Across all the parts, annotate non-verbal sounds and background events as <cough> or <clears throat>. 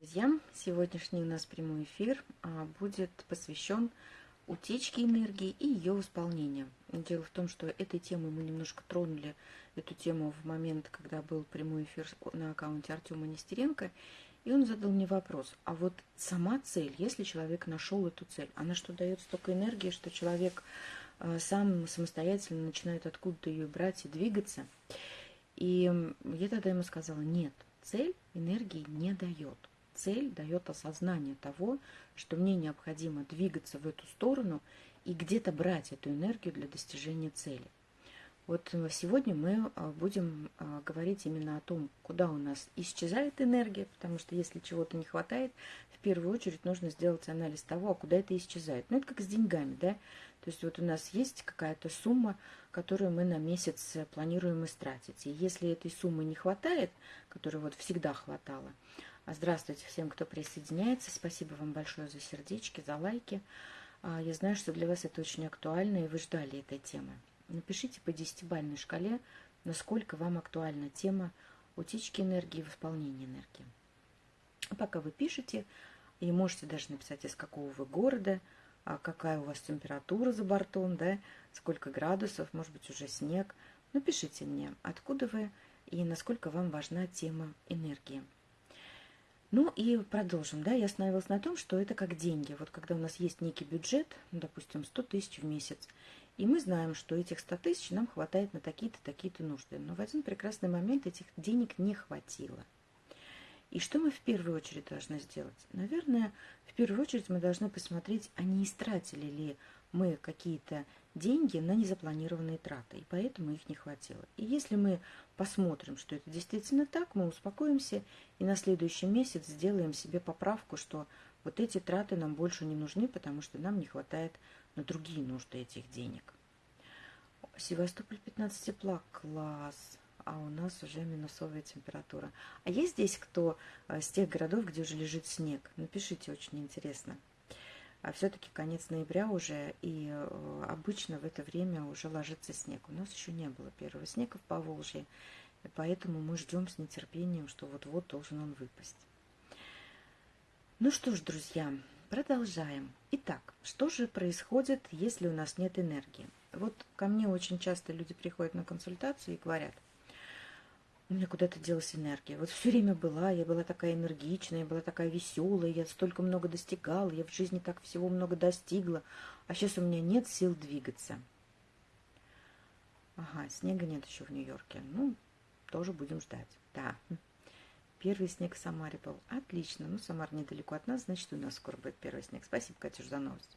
Друзья, сегодняшний у нас прямой эфир а, будет посвящен утечке энергии и ее восполнению. Дело в том, что этой темой мы немножко тронули, эту тему в момент, когда был прямой эфир на аккаунте Артема Нестеренко, и он задал мне вопрос, а вот сама цель, если человек нашел эту цель, она что, дает столько энергии, что человек а, сам самостоятельно начинает откуда-то ее брать и двигаться? И я тогда ему сказала, нет, цель энергии не дает цель дает осознание того, что мне необходимо двигаться в эту сторону и где-то брать эту энергию для достижения цели. Вот э, сегодня мы э, будем э, говорить именно о том, куда у нас исчезает энергия, потому что если чего-то не хватает, в первую очередь нужно сделать анализ того, а куда это исчезает. Ну, это как с деньгами, да? То есть вот у нас есть какая-то сумма, которую мы на месяц планируем истратить. И если этой суммы не хватает, которой вот всегда хватало, здравствуйте всем, кто присоединяется. Спасибо вам большое за сердечки, за лайки. А, я знаю, что для вас это очень актуально, и вы ждали этой темы. Напишите по десятибальной шкале, насколько вам актуальна тема утечки энергии и восполнения энергии. Пока вы пишете, и можете даже написать, из какого вы города, а какая у вас температура за бортом, да, сколько градусов, может быть, уже снег. Напишите мне, откуда вы и насколько вам важна тема энергии. Ну и продолжим. Да, я остановилась на том, что это как деньги. Вот когда у нас есть некий бюджет, ну, допустим, 100 тысяч в месяц, и мы знаем, что этих 100 тысяч нам хватает на такие-то, такие-то нужды. Но в один прекрасный момент этих денег не хватило. И что мы в первую очередь должны сделать? Наверное, в первую очередь мы должны посмотреть, а не истратили ли мы какие-то деньги на незапланированные траты, и поэтому их не хватило. И если мы посмотрим, что это действительно так, мы успокоимся и на следующий месяц сделаем себе поправку, что вот эти траты нам больше не нужны, потому что нам не хватает на другие нужды этих денег. Севастополь 15 тепла, класс, а у нас уже минусовая температура. А есть здесь кто э, с тех городов, где уже лежит снег? Напишите, очень интересно а все-таки конец ноября уже, и э, обычно в это время уже ложится снег. У нас еще не было первого снега в Поволжье, поэтому мы ждем с нетерпением, что вот-вот должен он выпасть. Ну что ж, друзья, продолжаем. Итак, что же происходит, если у нас нет энергии? Вот ко мне очень часто люди приходят на консультацию и говорят – у меня куда-то делась энергия. Вот все время была, я была такая энергичная, я была такая веселая, я столько много достигала, я в жизни так всего много достигла, а сейчас у меня нет сил двигаться. Ага, снега нет еще в Нью-Йорке. Ну, тоже будем ждать. Да. Первый снег в Самаре был. Отлично. Ну, Самар недалеко от нас, значит, у нас скоро будет первый снег. Спасибо, Катюш, за новость.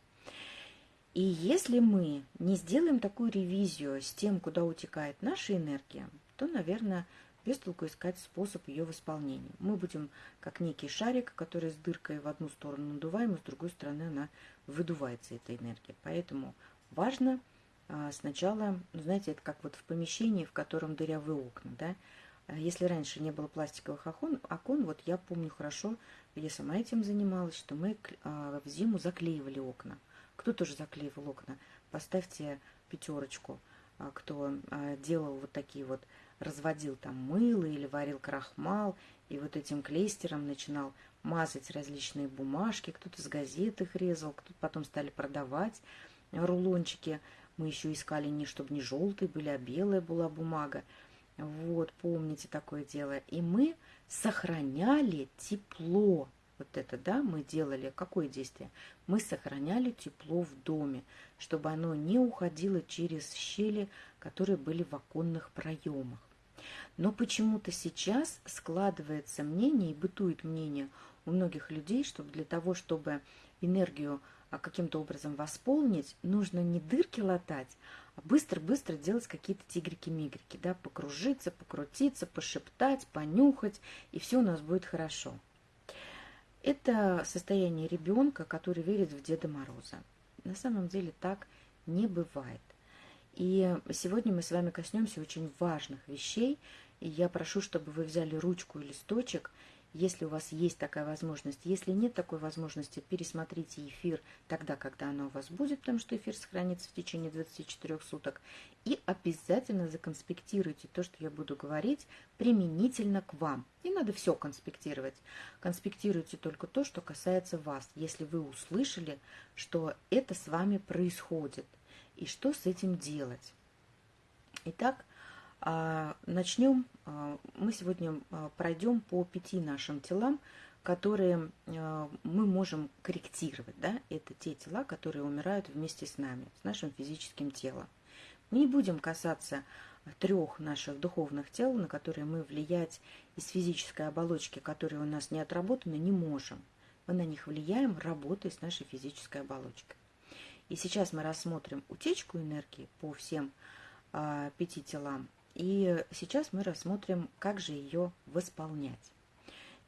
И если мы не сделаем такую ревизию с тем, куда утекает наша энергия, то, наверное, без толку искать способ ее восполнения. Мы будем как некий шарик, который с дыркой в одну сторону надуваем, и с другой стороны она выдувается, эта энергия. Поэтому важно а, сначала, ну, знаете, это как вот в помещении, в котором дырявые окна, да, а если раньше не было пластиковых окон, окон, вот я помню хорошо, я сама этим занималась, что мы а, в зиму заклеивали окна. Кто тоже заклеивал окна? Поставьте пятерочку, кто делал вот такие вот разводил там мыло или варил крахмал, и вот этим клейстером начинал мазать различные бумажки, кто-то с газет их резал, кто-то потом стали продавать рулончики. Мы еще искали не чтобы не желтые были, а белая была бумага. Вот, помните такое дело. И мы сохраняли тепло. Вот это, да, мы делали. Какое действие? Мы сохраняли тепло в доме, чтобы оно не уходило через щели, которые были в оконных проемах. Но почему-то сейчас складывается мнение и бытует мнение у многих людей, что для того, чтобы энергию а, каким-то образом восполнить, нужно не дырки латать, а быстро-быстро делать какие-то тигрики-мигрики, да, покружиться, покрутиться, пошептать, понюхать, и все у нас будет хорошо. Это состояние ребенка, который верит в Деда Мороза. На самом деле так не бывает. И сегодня мы с вами коснемся очень важных вещей. И я прошу, чтобы вы взяли ручку и листочек если у вас есть такая возможность. Если нет такой возможности, пересмотрите эфир тогда, когда она у вас будет, потому что эфир сохранится в течение 24 суток. И обязательно законспектируйте то, что я буду говорить, применительно к вам. Не надо все конспектировать. Конспектируйте только то, что касается вас. Если вы услышали, что это с вами происходит, и что с этим делать. Итак, начнем. А, мы сегодня а, пройдем по пяти нашим телам, которые мы можем корректировать. Да? Это те тела, которые умирают вместе с нами, с нашим физическим телом. Мы не будем касаться трех наших духовных тел, на которые мы влиять из физической оболочки, которые у нас не отработаны, не можем. Мы на них влияем, работая с нашей физической оболочкой. И сейчас мы рассмотрим утечку энергии по всем пяти телам и сейчас мы рассмотрим, как же ее восполнять.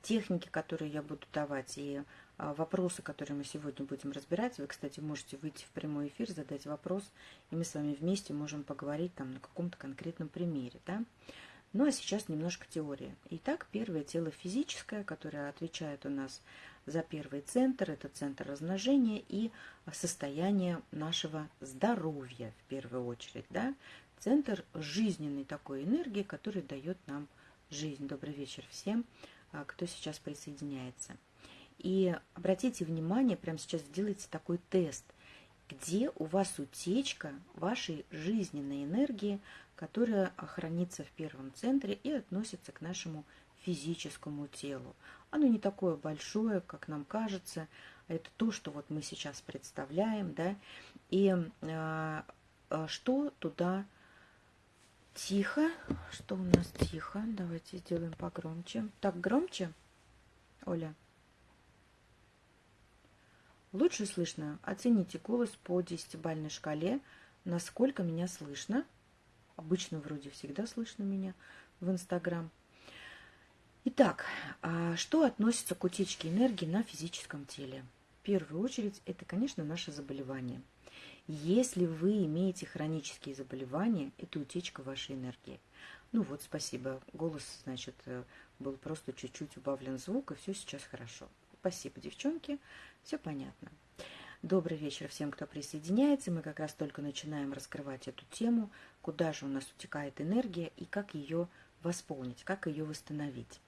Техники, которые я буду давать, и а, вопросы, которые мы сегодня будем разбирать. Вы, кстати, можете выйти в прямой эфир, задать вопрос, и мы с вами вместе можем поговорить там на каком-то конкретном примере. Да? Ну а сейчас немножко теории. Итак, первое тело физическое, которое отвечает у нас за первый центр, это центр размножения и состояние нашего здоровья в первую очередь. Да? Центр жизненной такой энергии, который дает нам жизнь. Добрый вечер всем, а, кто сейчас присоединяется. И обратите внимание, прямо сейчас сделайте такой тест, где у вас утечка вашей жизненной энергии, которая хранится в первом центре и относится к нашему физическому телу. Оно не такое большое, как нам кажется, это то, что вот мы сейчас представляем, да, и э, что туда Тихо. Что у нас тихо? Давайте сделаем погромче. Так, громче, Оля? Лучше слышно? Оцените голос по десятибальной шкале. Насколько меня слышно? Обычно вроде всегда слышно меня в Инстаграм. Итак, а что относится к утечке энергии на физическом теле? В первую очередь, это, конечно, наше заболевание – если вы имеете хронические заболевания, это утечка вашей энергии. Ну вот, спасибо. Голос, значит, э, был просто чуть-чуть убавлен звук, и все сейчас хорошо. Спасибо, девчонки. Все понятно. Добрый вечер всем, кто присоединяется. Мы как раз только начинаем раскрывать эту тему, куда же у нас утекает энергия и как ее восполнить, как ее восстановить.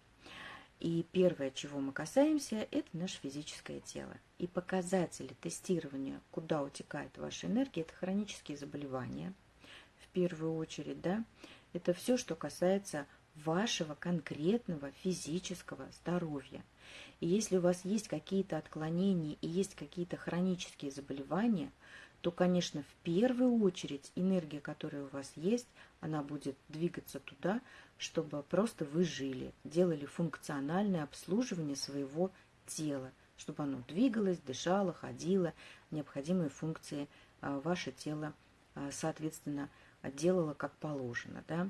И первое, чего мы касаемся, это наше физическое тело. И показатели тестирования, куда утекает ваша энергия, это хронические заболевания. В первую очередь, да, это все, что касается вашего конкретного физического здоровья. И если у вас есть какие-то отклонения и есть какие-то хронические заболевания – то, конечно, в первую очередь энергия, которая у вас есть, она будет двигаться туда, чтобы просто вы жили, делали функциональное обслуживание своего тела, чтобы оно двигалось, дышало, ходило, необходимые функции а, ваше тело, а, соответственно, делало как положено. Да?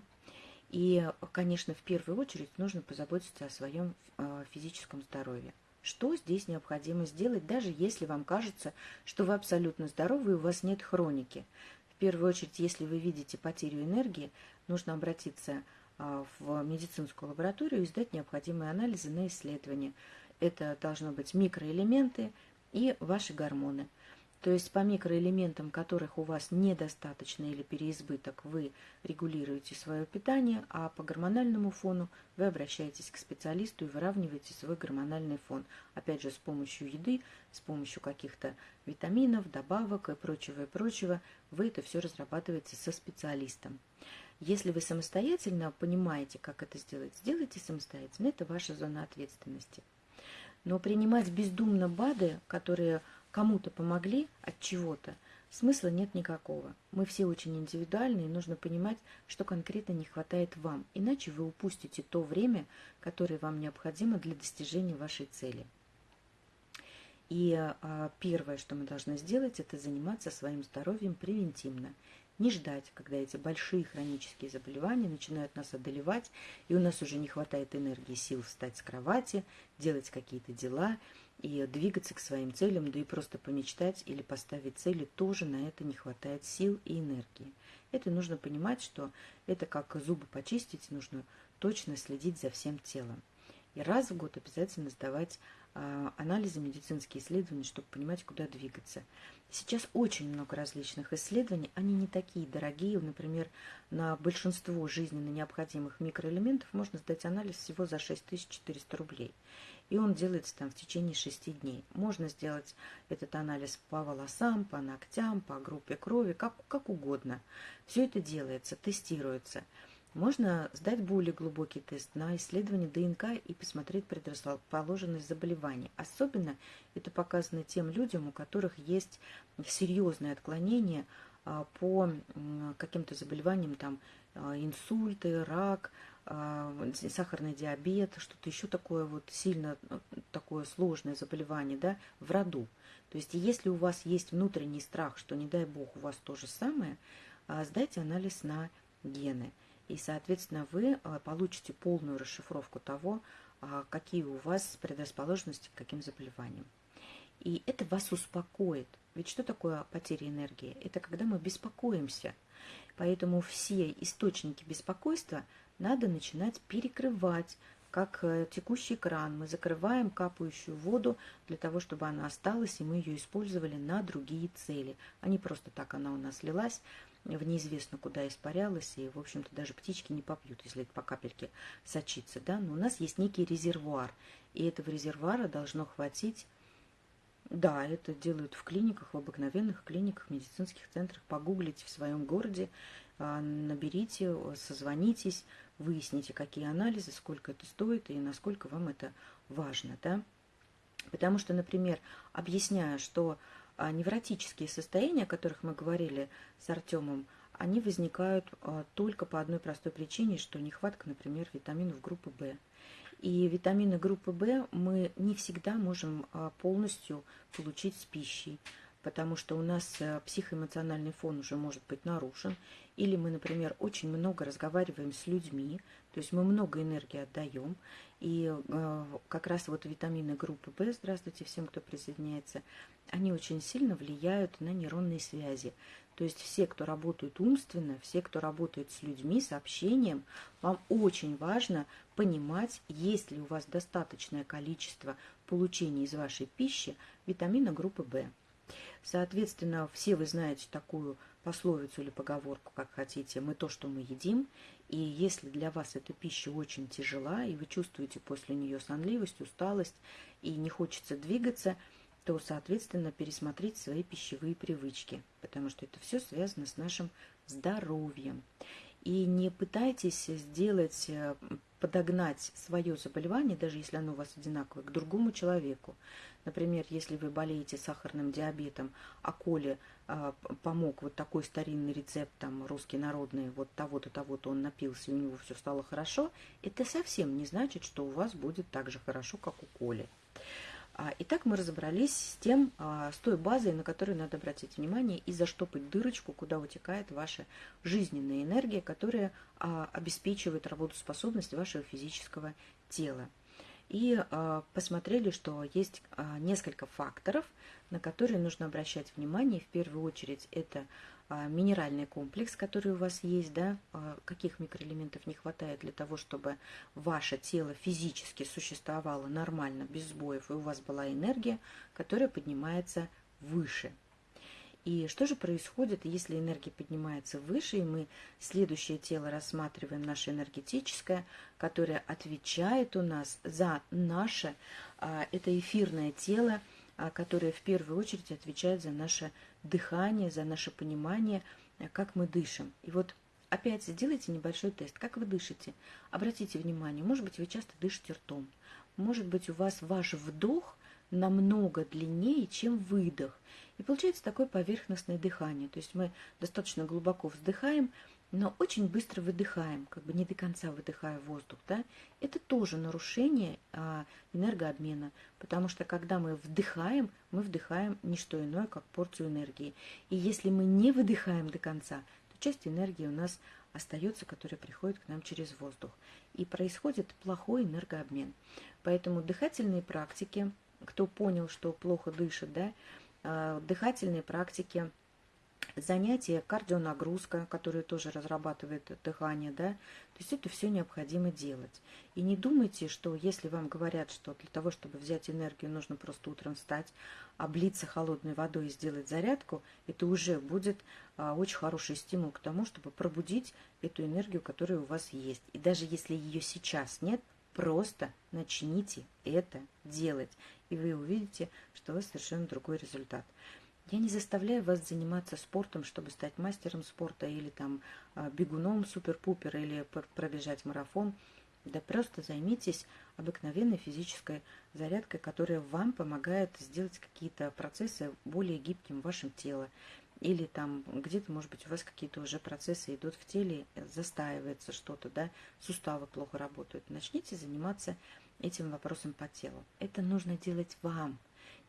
И, конечно, в первую очередь нужно позаботиться о своем а, физическом здоровье. Что здесь необходимо сделать, даже если вам кажется, что вы абсолютно здоровы и у вас нет хроники? В первую очередь, если вы видите потерю энергии, нужно обратиться а, в медицинскую лабораторию и сдать необходимые анализы на исследование. Это должны быть микроэлементы и ваши гормоны – то есть по микроэлементам, которых у вас недостаточно или переизбыток, вы регулируете свое питание, а по гормональному фону вы обращаетесь к специалисту и выравниваете свой гормональный фон. Опять же, с помощью еды, с помощью каких-то витаминов, добавок и прочего, и прочего, вы это все разрабатываете со специалистом. Если вы самостоятельно понимаете, как это сделать, сделайте самостоятельно. Это ваша зона ответственности. Но принимать бездумно БАДы, которые кому-то помогли от чего-то, смысла нет никакого. Мы все очень индивидуальны, и нужно понимать, что конкретно не хватает вам, иначе вы упустите то время, которое вам необходимо для достижения вашей цели. И а, первое, что мы должны сделать, это заниматься своим здоровьем превентивно. Не ждать, когда эти большие хронические заболевания начинают нас одолевать, и у нас уже не хватает энергии, сил встать с кровати, делать какие-то дела – и двигаться к своим целям, да и просто помечтать или поставить цели, тоже на это не хватает сил и энергии. Это нужно понимать, что это как зубы почистить, нужно точно следить за всем телом. И раз в год обязательно сдавать а, анализы, медицинские исследования, чтобы понимать, куда двигаться. Сейчас очень много различных исследований, они не такие дорогие. Например, на большинство жизненно необходимых микроэлементов можно сдать анализ всего за 6400 рублей. И он делается там в течение 6 дней. Можно сделать этот анализ по волосам, по ногтям, по группе крови, как, как угодно. Все это делается, тестируется. Можно сдать более глубокий тест на исследование ДНК и посмотреть предрасположенность заболеваний. Особенно это показано тем людям, у которых есть серьезные отклонения а, по каким-то заболеваниям, там а, инсульты, рак, сахарный диабет, что-то еще такое вот сильно такое сложное заболевание, да, в роду. То есть, если у вас есть внутренний страх, что не дай бог у вас то же самое, сдайте анализ на гены – и, соответственно, вы а, получите полную расшифровку того, а, какие у вас предрасположенности к каким заболеваниям. И это вас успокоит. Ведь что такое потеря энергии? Это когда мы беспокоимся. Поэтому все источники беспокойства надо начинать перекрывать, как э, текущий кран. Мы закрываем капающую воду для того, чтобы она осталась, и мы ее использовали на другие цели. А не просто так она у нас лилась, в неизвестно куда испарялась, и, в общем-то, даже птички не попьют, если это по капельке сочится, да, но у нас есть некий резервуар, и этого резервуара должно хватить, да, это делают в клиниках, в обыкновенных клиниках, медицинских центрах, погуглите в своем городе, наберите, созвонитесь, выясните, какие анализы, сколько это стоит и насколько вам это важно, да, потому что, например, объясняя, что а невротические состояния, о которых мы говорили с Артемом, они возникают а, только по одной простой причине, что нехватка, например, витаминов группы В. И витамины группы В мы не всегда можем а, полностью получить с пищей, потому что у нас психоэмоциональный фон уже может быть нарушен, или мы, например, очень много разговариваем с людьми, то есть мы много энергии отдаем, и э, как раз вот витамины группы В, здравствуйте всем, кто присоединяется, они очень сильно влияют на нейронные связи. То есть все, кто работают умственно, все, кто работает с людьми, с общением, вам очень важно понимать, есть ли у вас достаточное количество получения из вашей пищи витамина группы В. Соответственно, все вы знаете такую пословицу или поговорку, как хотите, мы то, что мы едим. И если для вас эта пища очень тяжела, и вы чувствуете после нее сонливость, усталость, и не хочется двигаться, то, соответственно, пересмотреть свои пищевые привычки, потому что это все связано с нашим здоровьем. И не пытайтесь сделать, э, подогнать свое заболевание, даже если оно у вас одинаковое, к другому человеку. Например, если вы болеете сахарным диабетом, а Коле э, помог вот такой старинный рецепт, там, русский народный, вот того-то, того-то он напился, и у него все стало хорошо, это совсем не значит, что у вас будет так же хорошо, как у Коли. А, итак, мы разобрались с тем, а, с той базой, на которую надо обратить внимание и заштопать дырочку, куда утекает ваша жизненная энергия, которая обеспечивает работоспособность вашего физического тела. И посмотрели, что есть несколько факторов, на которые нужно обращать внимание. В первую очередь это а, минеральный комплекс, который у вас есть, да, а, каких микроэлементов не хватает для того, чтобы ваше тело физически существовало нормально, без сбоев, и у вас была энергия, которая поднимается выше. И что же происходит, если энергия поднимается выше, и мы следующее тело рассматриваем, наше энергетическое, которое отвечает у нас за наше, а, это эфирное тело, которое в первую очередь отвечает за наше дыхание, за наше понимание, э, как мы дышим. И вот опять сделайте небольшой тест, как вы дышите. Обратите внимание, может быть, вы часто дышите ртом. Может быть, у вас ваш вдох намного длиннее, чем выдох. И получается такое поверхностное дыхание. То есть мы достаточно глубоко вздыхаем, но очень быстро выдыхаем, как бы не до конца выдыхая воздух, да, это тоже нарушение а, энергообмена, потому что когда мы вдыхаем, мы вдыхаем не что иное, как порцию энергии. И если мы не выдыхаем до конца, то часть энергии у нас остается, которая приходит к нам через воздух. И происходит плохой энергообмен. Поэтому дыхательные практики, кто понял, что плохо дышит, да, дыхательные практики – занятия, кардионагрузка, которую тоже разрабатывает дыхание, да, то есть это все необходимо делать. И не думайте, что если вам говорят, что для того, чтобы взять энергию, нужно просто утром встать, облиться холодной водой и сделать зарядку, это уже будет а, очень хороший стимул к тому, чтобы пробудить эту энергию, которая у вас есть. И даже если ее сейчас нет, просто начните это делать, и вы увидите, что у вас совершенно другой результат. Я не заставляю вас заниматься спортом, чтобы стать мастером спорта или там а, бегуном супер-пупер или пробежать марафон. Да просто займитесь обыкновенной физической зарядкой, которая вам помогает сделать какие-то процессы более гибким в вашем теле. Или там где-то, может быть, у вас какие-то уже процессы идут в теле, застаивается что-то, да, суставы плохо работают. Начните заниматься этим вопросом по телу. Это нужно делать вам.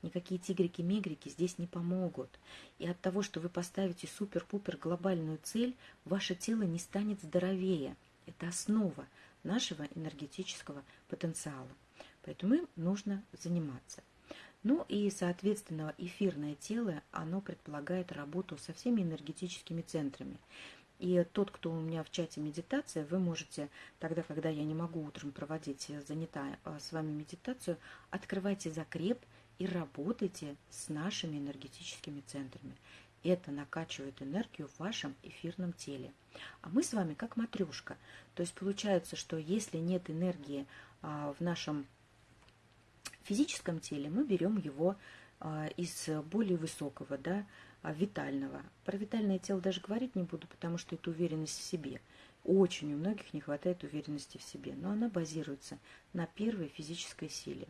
Никакие тигрики-мигрики здесь не помогут. И от того, что вы поставите супер-пупер глобальную цель, ваше тело не станет здоровее. Это основа нашего энергетического потенциала. Поэтому им нужно заниматься. Ну и, соответственно, эфирное тело, оно предполагает работу со всеми энергетическими центрами. И тот, кто у меня в чате медитация, вы можете тогда, когда я не могу утром проводить занятая а, с вами медитацию, открывайте закреп – и работайте с нашими энергетическими центрами. Это накачивает энергию в вашем эфирном теле. А мы с вами как матрешка. То есть получается, что если нет энергии а, в нашем физическом теле, мы берем его а, из более высокого, да, витального. Про витальное тело даже говорить не буду, потому что это уверенность в себе. Очень у многих не хватает уверенности в себе, но она базируется на первой физической силе.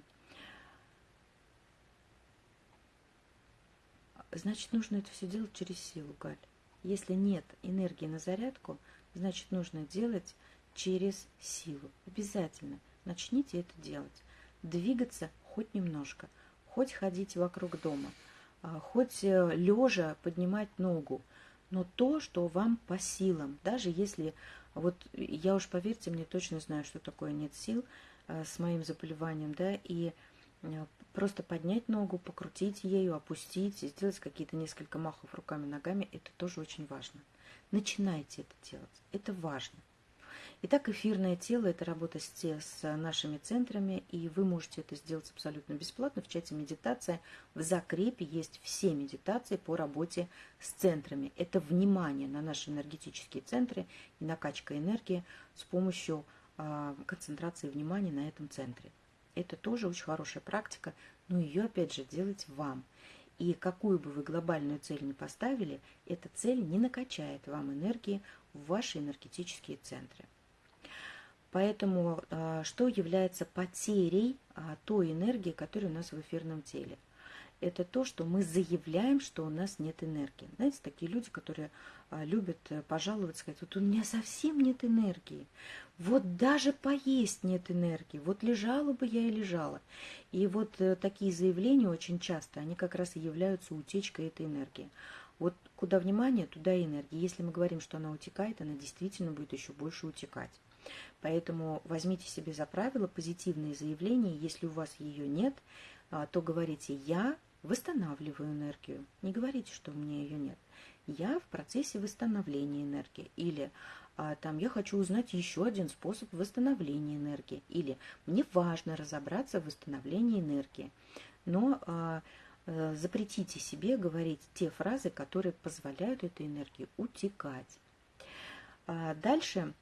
значит, нужно это все делать через силу, Галь. Если нет энергии на зарядку, значит, нужно делать через силу. Обязательно начните это делать. Двигаться хоть немножко, хоть ходить вокруг дома, а, хоть э, лежа поднимать ногу, но то, что вам по силам, даже если, вот я уж поверьте мне, точно знаю, что такое нет сил а, с моим заболеванием, да, и Э, просто поднять ногу, покрутить ею, опустить, сделать какие-то несколько махов руками, ногами, это тоже очень важно. Начинайте это делать, это важно. Итак, эфирное тело – это работа с, с нашими центрами, и вы можете это сделать абсолютно бесплатно. В чате медитация в закрепе есть все медитации по работе с центрами. Это внимание на наши энергетические центры и накачка энергии с помощью э, концентрации внимания на этом центре. Это тоже очень хорошая практика, но ее, опять же, делать вам. И какую бы вы глобальную цель ни поставили, эта цель не накачает вам энергии в ваши энергетические центры. Поэтому а, что является потерей а, той энергии, которая у нас в эфирном теле? это то, что мы заявляем, что у нас нет энергии. Знаете, такие люди, которые а, любят э, пожаловаться, сказать, вот у меня совсем нет энергии, вот даже поесть нет энергии, вот лежала бы я и лежала. И вот э, такие заявления очень часто, они как раз и являются утечкой этой энергии. Вот куда внимание, туда и энергия. Если мы говорим, что она утекает, она действительно будет еще больше утекать. Поэтому возьмите себе за правило позитивные заявления, если у вас ее нет, а, то говорите «я восстанавливаю энергию». Не говорите, что у меня ее нет. Я в процессе восстановления энергии. Или а, там я хочу узнать еще один способ восстановления энергии. Или мне важно разобраться в восстановлении энергии. Но а, а, запретите себе говорить те фразы, которые позволяют этой энергии утекать. А, дальше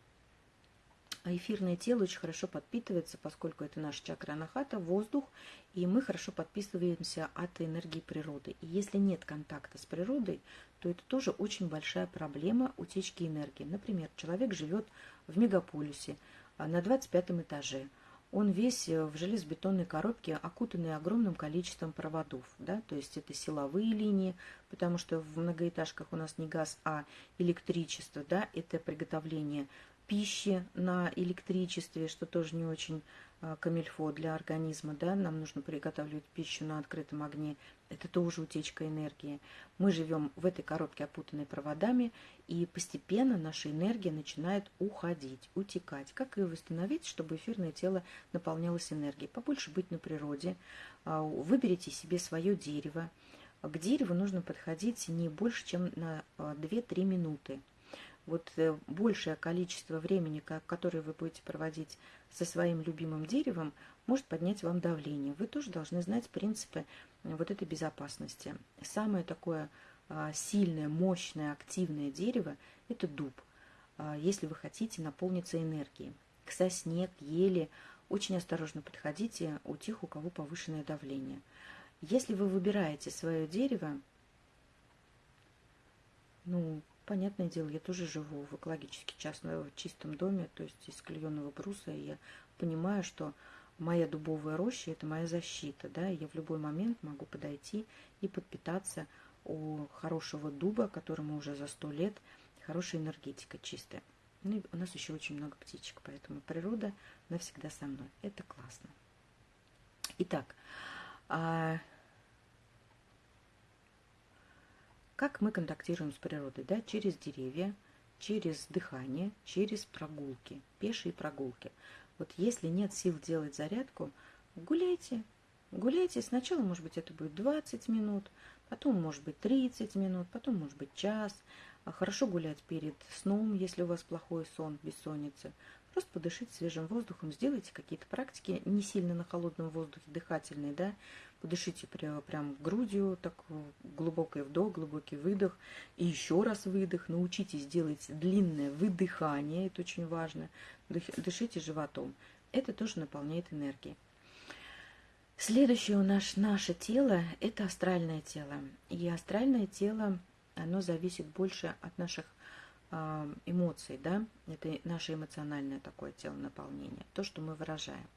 а эфирное тело очень хорошо подпитывается, поскольку это наша чакра анахата, воздух, и мы хорошо подписываемся от энергии природы. И если нет контакта с природой, то это тоже очень большая проблема утечки энергии. Например, человек живет в мегаполисе а, на 25 этаже. Он весь э, в железобетонной коробке, окутанный огромным количеством проводов. Да? То есть это силовые линии, потому что в многоэтажках у нас не газ, а электричество. Да? Это приготовление пищи на электричестве, что тоже не очень а, камильфо для организма, да, нам нужно приготавливать пищу на открытом огне, это тоже утечка энергии. Мы живем в этой коробке, опутанной проводами, и постепенно наша энергия начинает уходить, утекать. Как ее восстановить, чтобы эфирное тело наполнялось энергией? Побольше быть на природе, а, выберите себе свое дерево, к дереву нужно подходить не больше, чем на 2-3 минуты. Вот большее количество времени, которое вы будете проводить со своим любимым деревом, может поднять вам давление. Вы тоже должны знать принципы вот этой безопасности. Самое такое сильное, мощное, активное дерево – это дуб, если вы хотите наполниться энергией. К сосне, к еле очень осторожно подходите у тех, у кого повышенное давление. Если вы выбираете свое дерево, ну, понятное дело, я тоже живу в экологически частном, чистом доме, то есть из клееного бруса, и я понимаю, что моя дубовая роща – это моя защита, да, я в любой момент могу подойти и подпитаться у хорошего дуба, которому уже за сто лет, хорошая энергетика чистая. Ну и у нас еще очень много птичек, поэтому природа навсегда со мной. Это классно. Итак, а как мы контактируем с природой? Да? Через деревья, через дыхание, через прогулки, пешие прогулки. Вот если нет сил делать зарядку, гуляйте. Гуляйте. Сначала, может быть, это будет 20 минут, потом, может быть, 30 минут, потом, может быть, час. А хорошо гулять перед сном, если у вас плохой сон, бессонница. Просто подышите свежим воздухом, сделайте какие-то практики, не сильно на холодном воздухе, дыхательные, да. Подышите прямо, прям грудью, так глубокий вдох, глубокий выдох, и еще раз выдох. Научитесь делать длинное выдыхание, это очень важно. Дышите животом. Это тоже наполняет энергией. Следующее у нас наше тело – это астральное тело. И астральное тело, оно зависит больше от наших э, эмоций, да, это наше эмоциональное такое тело наполнение, то, что мы выражаем.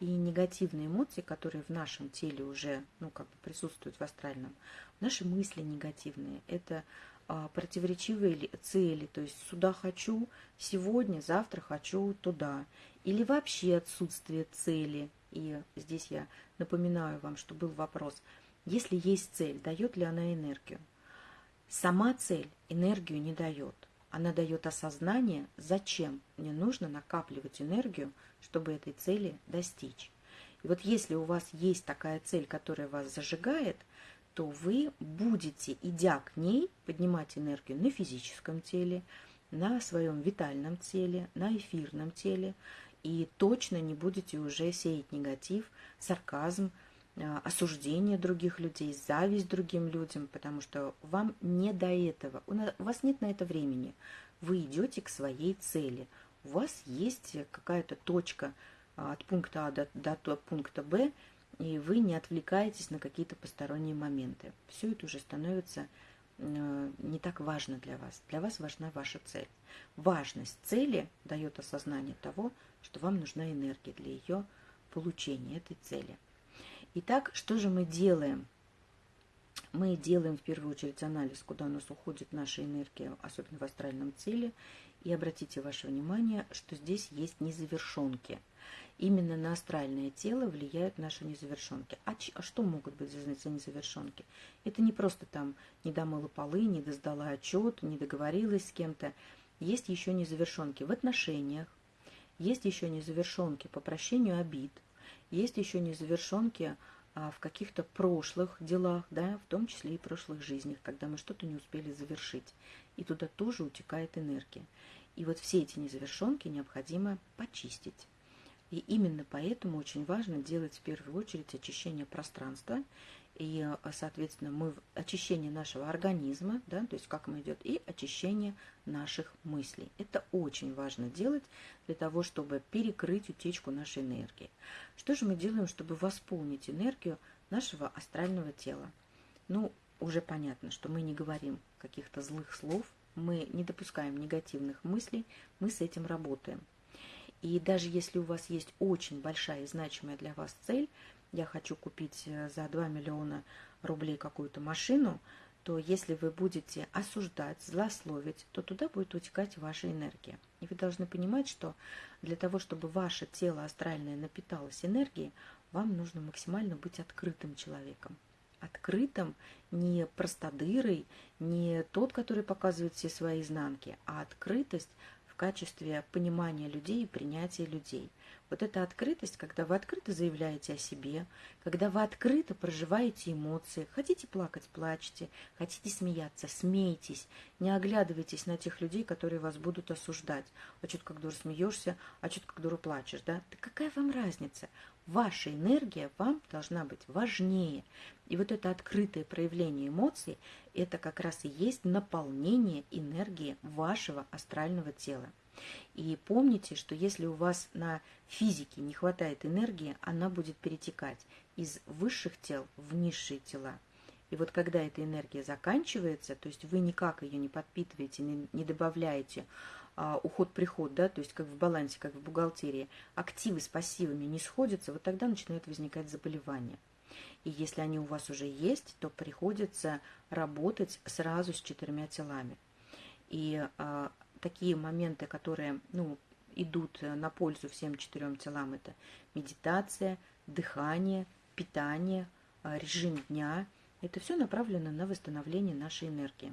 И негативные эмоции, которые в нашем теле уже, ну, как бы присутствуют в астральном, наши мысли негативные, это э, противоречивые цели, то есть сюда хочу сегодня, завтра хочу туда, или вообще отсутствие цели – и здесь я напоминаю вам, что был вопрос, если есть цель, дает ли она энергию? Сама цель энергию не дает. Она дает осознание, зачем мне нужно накапливать энергию, чтобы этой цели достичь. И вот если у вас есть такая цель, которая вас зажигает, то вы будете, идя к ней, поднимать энергию на физическом теле, на своем витальном теле, на эфирном теле, и точно не будете уже сеять негатив, сарказм, осуждение других людей, зависть другим людям, потому что вам не до этого, у вас нет на это времени. Вы идете к своей цели. У вас есть какая-то точка а, от пункта А до, до пункта Б, и вы не отвлекаетесь на какие-то посторонние моменты. Все это уже становится Э, не так важно для вас. Для вас важна ваша цель. Важность цели дает осознание того, что вам нужна энергия для ее получения, этой цели. Итак, что же мы делаем? Мы делаем в первую очередь анализ, куда у нас уходит наша энергия, особенно в астральном теле. И обратите ваше внимание, что здесь есть незавершенки – именно на астральное тело влияют наши незавершенки. А, а что могут быть за незавершенки? Это не просто там не домыла полы, не сдала отчет, не договорилась с кем-то. Есть еще незавершенки в отношениях, есть еще незавершенки по прощению обид, есть еще незавершенки а, в каких-то прошлых делах, да, в том числе и прошлых жизнях, когда мы что-то не успели завершить. И туда тоже утекает энергия. И вот все эти незавершенки необходимо почистить. И именно поэтому очень важно делать в первую очередь очищение пространства и, э, соответственно, мы очищение нашего организма, да, то есть как мы идет, и очищение наших мыслей. Это очень важно делать для того, чтобы перекрыть утечку нашей энергии. Что же мы делаем, чтобы восполнить энергию нашего астрального тела? Ну, уже понятно, что мы не говорим каких-то злых слов, мы не допускаем негативных мыслей, мы с этим работаем. И даже если у вас есть очень большая и значимая для вас цель, я хочу купить э, за 2 миллиона рублей какую-то машину, то если вы будете осуждать, злословить, то туда будет утекать ваша энергия. И вы должны понимать, что для того, чтобы ваше тело астральное напиталось энергией, вам нужно максимально быть открытым человеком. Открытым не простодырой, не тот, который показывает все свои изнанки, а открытость в качестве понимания людей и принятия людей. Вот эта открытость, когда вы открыто заявляете о себе, когда вы открыто проживаете эмоции, хотите плакать, плачьте, хотите смеяться, смейтесь, не оглядывайтесь на тех людей, которые вас будут осуждать. А что-то как дура смеешься, а что-то как дура плачешь, да? Да какая вам разница? Ваша энергия вам должна быть важнее. И вот это открытое проявление эмоций, это как раз и есть наполнение энергии вашего астрального тела. И помните, что если у вас на физике не хватает энергии, она будет перетекать из высших тел в низшие тела. И вот когда эта энергия заканчивается, то есть вы никак ее не подпитываете, не добавляете, а, уход-приход, да, то есть как в балансе, как в бухгалтерии, активы с пассивами не сходятся, вот тогда начинают возникать заболевания. И если они у вас уже есть, то приходится работать сразу с четырьмя телами. И а, такие моменты, которые ну, идут на пользу всем четырем телам, это медитация, дыхание, питание, а, режим дня. Это все направлено на восстановление нашей энергии.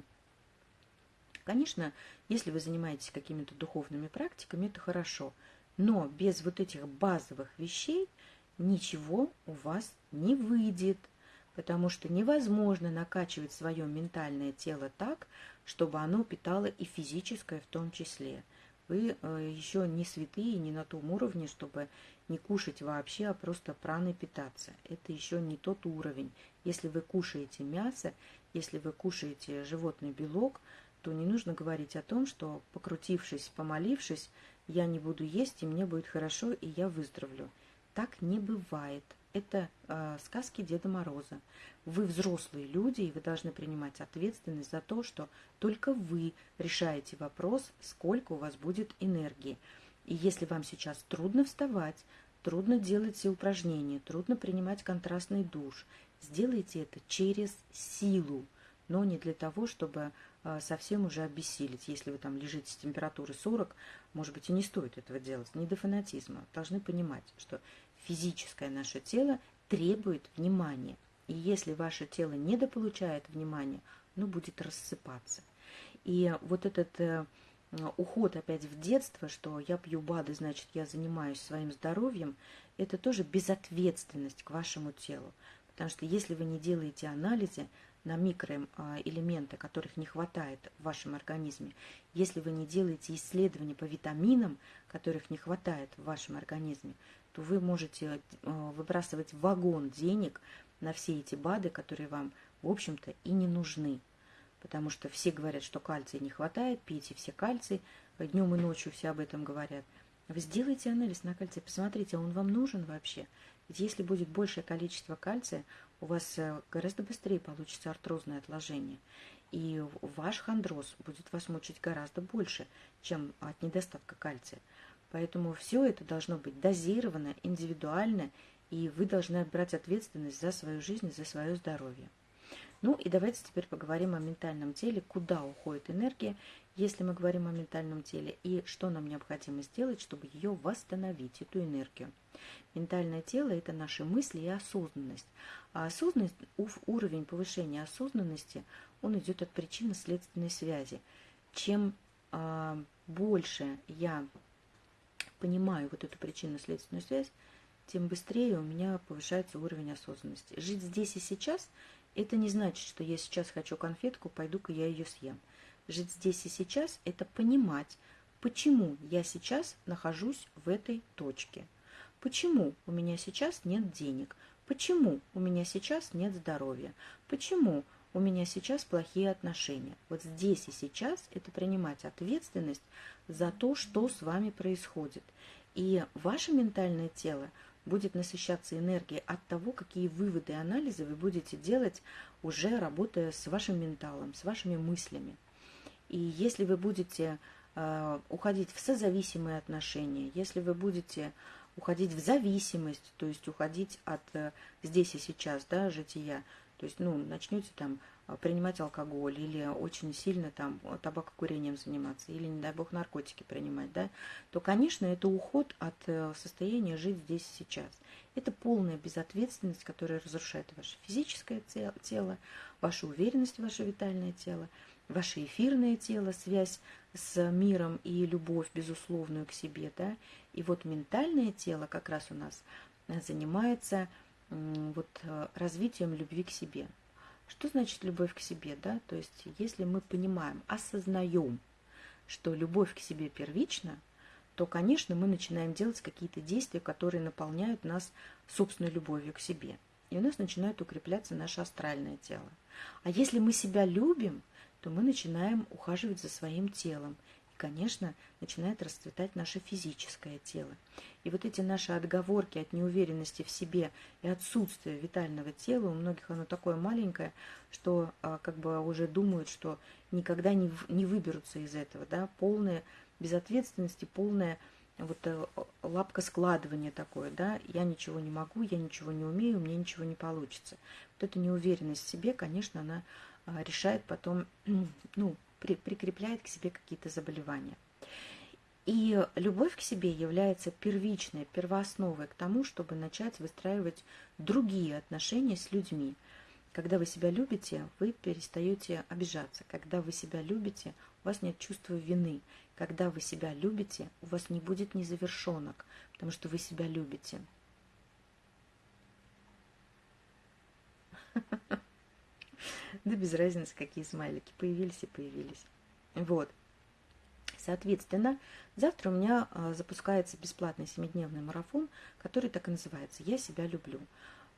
Конечно, если вы занимаетесь какими-то духовными практиками, это хорошо. Но без вот этих базовых вещей ничего у вас не выйдет. Потому что невозможно накачивать свое ментальное тело так, чтобы оно питало и физическое в том числе. Вы э, еще не святые, не на том уровне, чтобы не кушать вообще, а просто праной питаться. Это еще не тот уровень. Если вы кушаете мясо, если вы кушаете животный белок, то не нужно говорить о том, что покрутившись, помолившись, я не буду есть, и мне будет хорошо, и я выздоровлю. Так не бывает. Это э, сказки Деда Мороза. Вы взрослые люди, и вы должны принимать ответственность за то, что только вы решаете вопрос, сколько у вас будет энергии. И если вам сейчас трудно вставать, трудно делать все упражнения, трудно принимать контрастный душ, сделайте это через силу, но не для того, чтобы а, совсем уже обессилить. Если вы там лежите с температурой 40, может быть, и не стоит этого делать. Не до фанатизма. Должны понимать, что физическое наше тело требует внимания. И если ваше тело недополучает внимания, оно будет рассыпаться. И вот этот э, уход опять в детство, что я пью БАДы, значит, я занимаюсь своим здоровьем, это тоже безответственность к вашему телу. Потому что если вы не делаете анализы, на микроэлементы, которых не хватает в вашем организме, если вы не делаете исследования по витаминам, которых не хватает в вашем организме, то вы можете э, выбрасывать вагон денег на все эти БАДы, которые вам, в общем-то, и не нужны. Потому что все говорят, что кальция не хватает, пейте все кальций, днем и ночью все об этом говорят. Вы сделайте анализ на кальций, посмотрите, он вам нужен вообще. Ведь если будет большее количество кальция, у вас э, гораздо быстрее получится артрозное отложение. И ваш хондроз будет вас мучить гораздо больше, чем от недостатка кальция. Поэтому все это должно быть дозировано, индивидуально, и вы должны брать ответственность за свою жизнь, за свое здоровье. Ну и давайте теперь поговорим о ментальном теле, куда уходит энергия, если мы говорим о ментальном теле, и что нам необходимо сделать, чтобы ее восстановить, эту энергию. Ментальное тело – это наши мысли и осознанность. А осознанность, уровень повышения осознанности, он идет от причинно-следственной связи. Чем а, больше я понимаю вот эту причинно-следственную связь, тем быстрее у меня повышается уровень осознанности. Жить здесь и сейчас – это не значит, что я сейчас хочу конфетку, пойду-ка я ее съем. Жить здесь и сейчас – это понимать, почему я сейчас нахожусь в этой точке – Почему у меня сейчас нет денег? Почему у меня сейчас нет здоровья? Почему у меня сейчас плохие отношения? Вот здесь и сейчас это принимать ответственность за то, что с вами происходит. И ваше ментальное тело будет насыщаться энергией от того, какие выводы и анализы вы будете делать, уже работая с вашим менталом, с вашими мыслями. И если вы будете э, уходить в созависимые отношения, если вы будете уходить в зависимость, то есть уходить от э, здесь и сейчас, да, жития. То есть, ну, начнете там э, принимать алкоголь или очень сильно там табакокурением заниматься, или, не дай бог, наркотики принимать, да, то, конечно, это уход от э, состояния жить здесь и сейчас. Это полная безответственность, которая разрушает ваше физическое тело, вашу уверенность ваше витальное тело, ваше эфирное тело, связь с миром и любовь безусловную к себе, да, и вот ментальное тело как раз у нас занимается вот развитием любви к себе. Что значит любовь к себе, да? То есть, если мы понимаем, осознаем, что любовь к себе первична, то, конечно, мы начинаем делать какие-то действия, которые наполняют нас собственной любовью к себе. И у нас начинает укрепляться наше астральное тело. А если мы себя любим, то мы начинаем ухаживать за своим телом. И, конечно, начинает расцветать наше физическое тело. И вот эти наши отговорки от неуверенности в себе и отсутствия витального тела, у многих оно такое маленькое, что а, как бы уже думают, что никогда не, не выберутся из этого, да, полная безответственности, полная вот э, лапка складывания такое, да, я ничего не могу, я ничего не умею, мне ничего не получится. Вот эта неуверенность в себе, конечно, она а, решает потом, <clears throat> ну, при, прикрепляет к себе какие-то заболевания. И любовь к себе является первичной, первоосновой к тому, чтобы начать выстраивать другие отношения с людьми. Когда вы себя любите, вы перестаете обижаться. Когда вы себя любите, у вас нет чувства вины. Когда вы себя любите, у вас не будет незавершенок, потому что вы себя любите. <laughs> Да без разницы, какие смайлики появились и появились. Вот. Соответственно, завтра у меня а, запускается бесплатный семидневный марафон, который так и называется «Я себя люблю».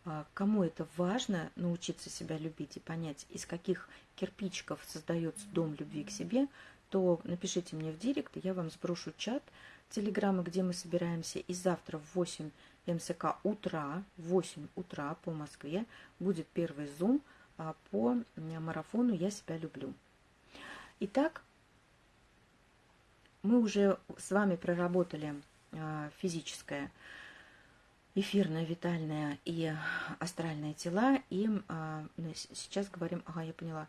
А, кому это важно научиться себя любить и понять, из каких кирпичиков создается дом любви к себе, то напишите мне в директ, и я вам сброшу чат телеграммы, где мы собираемся. И завтра в 8 МСК утра, в 8 утра по Москве будет первый зум по марафону «Я себя люблю». Итак, мы уже с вами проработали а, физическое, эфирное, витальное и астральное тела. И а, ну, сейчас говорим, ага, я поняла.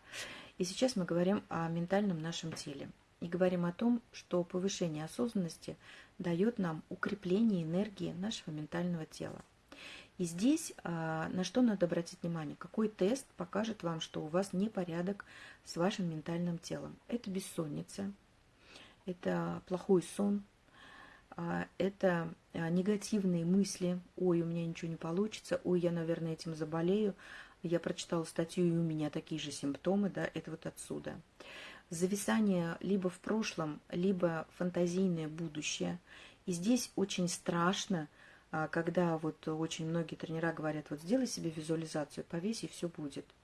И сейчас мы говорим о ментальном нашем теле. И говорим о том, что повышение осознанности дает нам укрепление энергии нашего ментального тела. И здесь а, на что надо обратить внимание? Какой тест покажет вам, что у вас непорядок с вашим ментальным телом? Это бессонница, это плохой сон, а, это а, негативные мысли, ой, у меня ничего не получится, ой, я, наверное, этим заболею, я прочитала статью, и у меня такие же симптомы, да, это вот отсюда. Зависание либо в прошлом, либо фантазийное будущее. И здесь очень страшно, когда вот очень многие тренера говорят, вот сделай себе визуализацию, повесь, и все будет –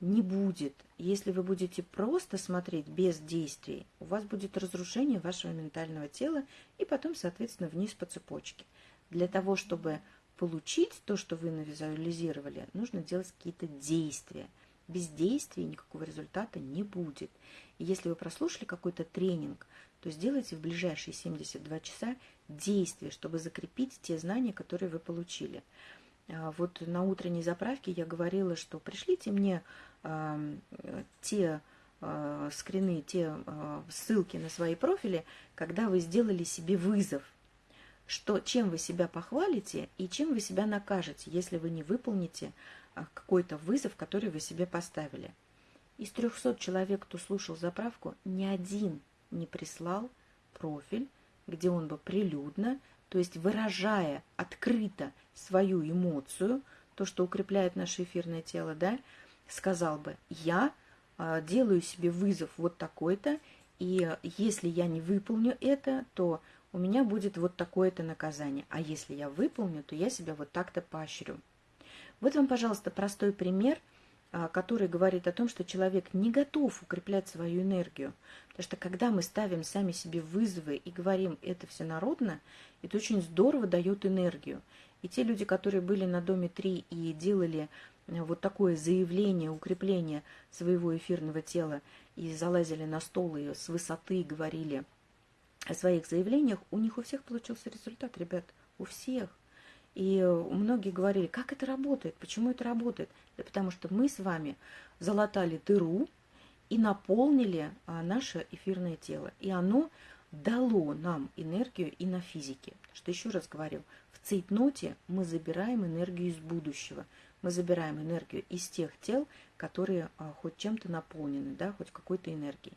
не будет. Если вы будете просто смотреть без действий, у вас будет разрушение вашего ментального тела и потом, соответственно, вниз по цепочке. Для того, чтобы получить то, что вы навизуализировали, нужно делать какие-то действия. Без действий никакого результата не будет. Если вы прослушали какой-то тренинг, то сделайте в ближайшие 72 часа действия, чтобы закрепить те знания, которые вы получили. А, вот на утренней заправке я говорила, что пришлите мне э, те э, скрины, те ссылки на свои профили, когда вы сделали себе вызов, что, чем вы себя похвалите и чем вы себя накажете, если вы не выполните какой-то вызов, который вы себе поставили. Из 300 человек, кто слушал заправку, ни один не прислал профиль, где он бы прилюдно то есть выражая открыто свою эмоцию, то, что укрепляет наше эфирное тело, да, сказал бы, я э, делаю себе вызов вот такой-то, и если я не выполню это, то у меня будет вот такое-то наказание. А если я выполню, то я себя вот так-то поощрю. Вот вам, пожалуйста, простой пример – а, который говорит о том, что человек не готов укреплять свою энергию. Потому что когда мы ставим сами себе вызовы и говорим «это все народно», это очень здорово дает энергию. И те люди, которые были на Доме 3 и делали э, вот такое заявление, укрепление своего эфирного тела и залазили на стол и с высоты говорили о своих заявлениях, у них у всех получился результат, ребят, у всех. И многие говорили, как это работает, почему это работает. Да потому что мы с вами залатали дыру и наполнили а, наше эфирное тело. И оно дало нам энергию и на физике. Что еще раз говорю, в цейтноте мы забираем энергию из будущего. Мы забираем энергию из тех тел, которые а, хоть чем-то наполнены, да, хоть какой-то энергией.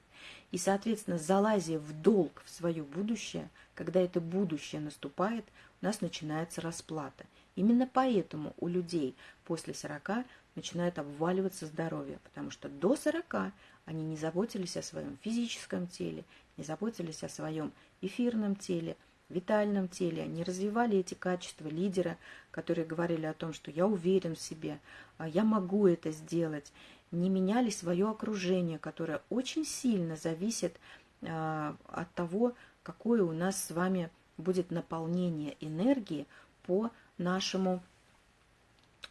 И, соответственно, залазя в долг в свое будущее, когда это будущее наступает, у нас начинается расплата. Именно поэтому у людей после 40 начинает обваливаться здоровье, потому что до 40 они не заботились о своем физическом теле, не заботились о своем эфирном теле, витальном теле, не развивали эти качества лидера, которые говорили о том, что я уверен в себе, а я могу это сделать, не меняли свое окружение, которое очень сильно зависит а, от того, какое у нас с вами будет наполнение энергии по нашему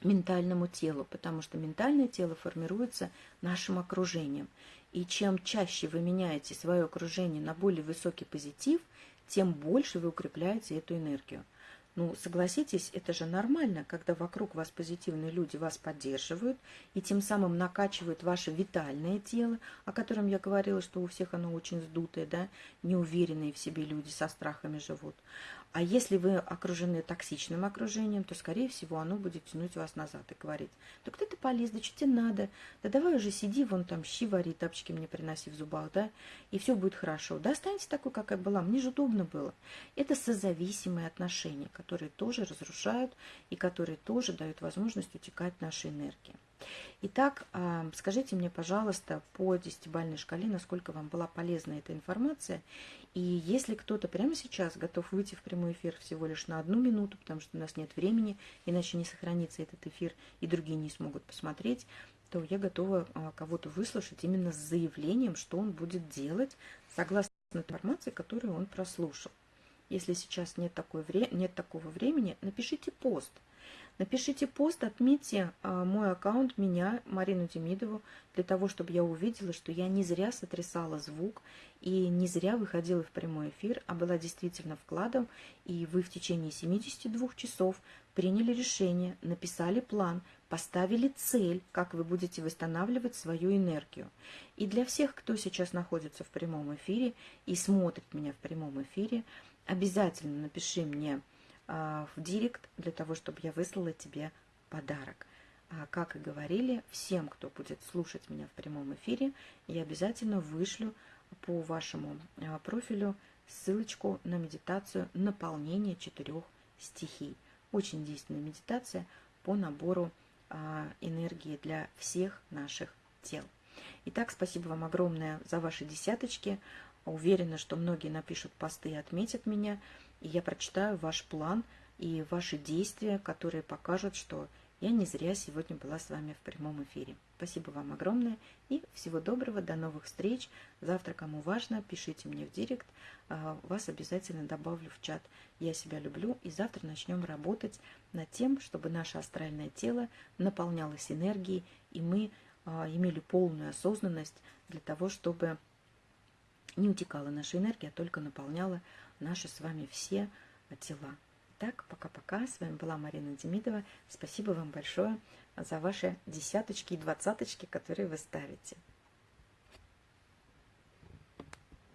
ментальному телу, потому что ментальное тело формируется нашим окружением. И чем чаще вы меняете свое окружение на более высокий позитив, тем больше вы укрепляете эту энергию. Ну, согласитесь, это же нормально, когда вокруг вас позитивные люди вас поддерживают и тем самым накачивают ваше витальное тело, о котором я говорила, что у всех оно очень сдутое, да, неуверенные в себе люди со страхами живут. А если вы окружены токсичным окружением, то, скорее всего, оно будет тянуть вас назад и говорить, да кто ты полез, да что тебе надо, да давай уже сиди, вон там щи вари, тапочки мне приноси в зубах, да, и все будет хорошо. Да останьте такой, как я была, мне же удобно было. Это созависимые отношения, которые тоже разрушают и которые тоже дают возможность утекать нашей энергии. Итак, а, скажите мне, пожалуйста, по десятибальной шкале, насколько вам была полезна эта информация. И если кто-то прямо сейчас готов выйти в прямой эфир всего лишь на одну минуту, потому что у нас нет времени, иначе не сохранится этот эфир, и другие не смогут посмотреть, то я готова а, кого-то выслушать именно с заявлением, что он будет делать согласно информации, которую он прослушал. Если сейчас нет, такой вре нет такого времени, напишите пост – Напишите пост, отметьте а, мой аккаунт, меня, Марину Демидову, для того, чтобы я увидела, что я не зря сотрясала звук и не зря выходила в прямой эфир, а была действительно вкладом, и вы в течение 72 часов приняли решение, написали план, поставили цель, как вы будете восстанавливать свою энергию. И для всех, кто сейчас находится в прямом эфире и смотрит меня в прямом эфире, обязательно напиши мне в директ для того, чтобы я выслала тебе подарок. А, как и говорили, всем, кто будет слушать меня в прямом эфире, я обязательно вышлю по вашему а, профилю ссылочку на медитацию наполнения четырех стихий. Очень действенная медитация по набору энергии для всех наших тел. Итак, спасибо вам огромное за ваши десяточки. Уверена, что многие напишут посты и отметят меня и я прочитаю ваш план и ваши действия, которые покажут, что я не зря сегодня была с вами в прямом эфире. Спасибо вам огромное и всего доброго, до новых встреч. Завтра, кому важно, пишите мне в директ, а, вас обязательно добавлю в чат. Я себя люблю и завтра начнем работать над тем, чтобы наше астральное тело наполнялось энергией, и мы а, имели полную осознанность для того, чтобы не утекала наша энергия, а только наполняла наши с вами все тела. Так, пока-пока. С вами была Марина Демидова. Спасибо вам большое за ваши десяточки и двадцаточки, которые вы ставите.